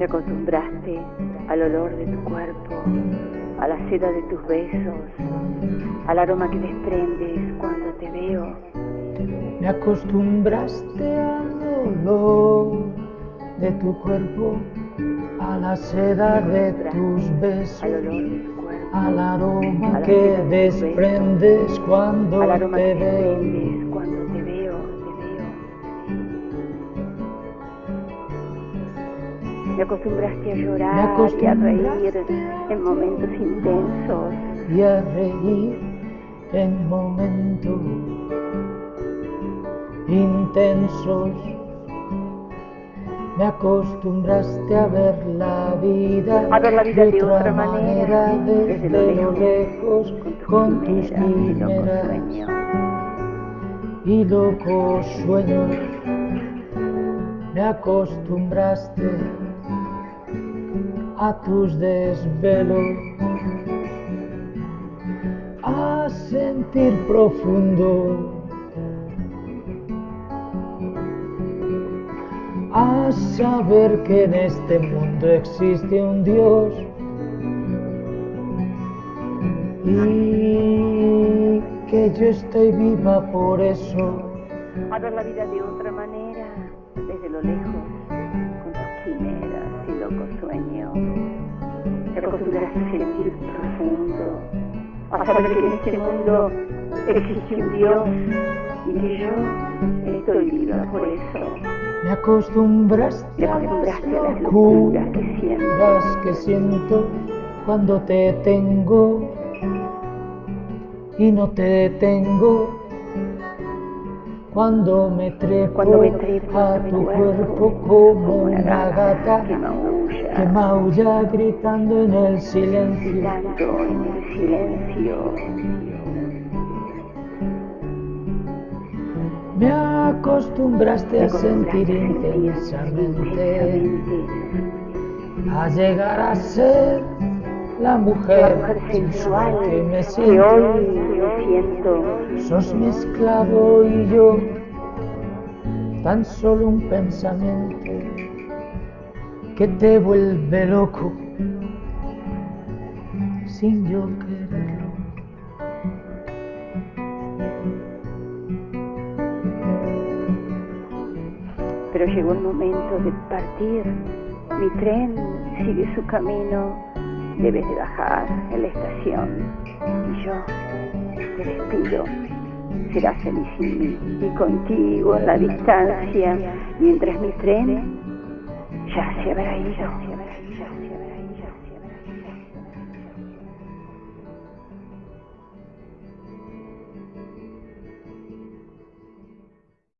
Me acostumbraste al olor de tu cuerpo, a la seda de tus besos, al aroma que desprendes cuando te veo. Me acostumbraste al olor de tu cuerpo, a la seda de tus besos, al olor de tu cuerpo, al aroma que desprendes cuando al aroma te veo. Me acostumbraste a llorar y a reír en momentos intensos. y a reír en momentos intensos. Me acostumbraste a ver la vida, A ver la vida de de otra otra manera, desde, desde lo lejos, con tus quimeras y locos sueños. Me acostumbraste a tus desvelos, a sentir profundo, a saber que en este mundo existe un Dios y que yo estoy viva por eso. A ver la vida de otra manera, desde lo lejos, acostumbraste a sentir profundo, a saber que en este mundo existe un Dios y que yo estoy viva por eso. Me acostumbraste Te a acostumbraste a las locuras que siento. que siento cuando te tengo y no te detengo. Cuando me trepo, Cuando me trepo a tu cuerpo como una gata que maulla, que maulla gritando en el silencio. gritando en el silencio. Me acostumbraste Te a sentir intensamente a llegar a ser la la mujer mujer sensual que me que siento. hoy me siento. Sos mi esclavo y yo, tan solo un pensamiento que te vuelve loco sin yo quererlo. Pero llegó el momento de partir. Mi tren sigue su camino. Debes de bajar en la estación. Y yo te despido. Serás feliz y contigo en la distancia, mientras mi tren ya se habrá ido.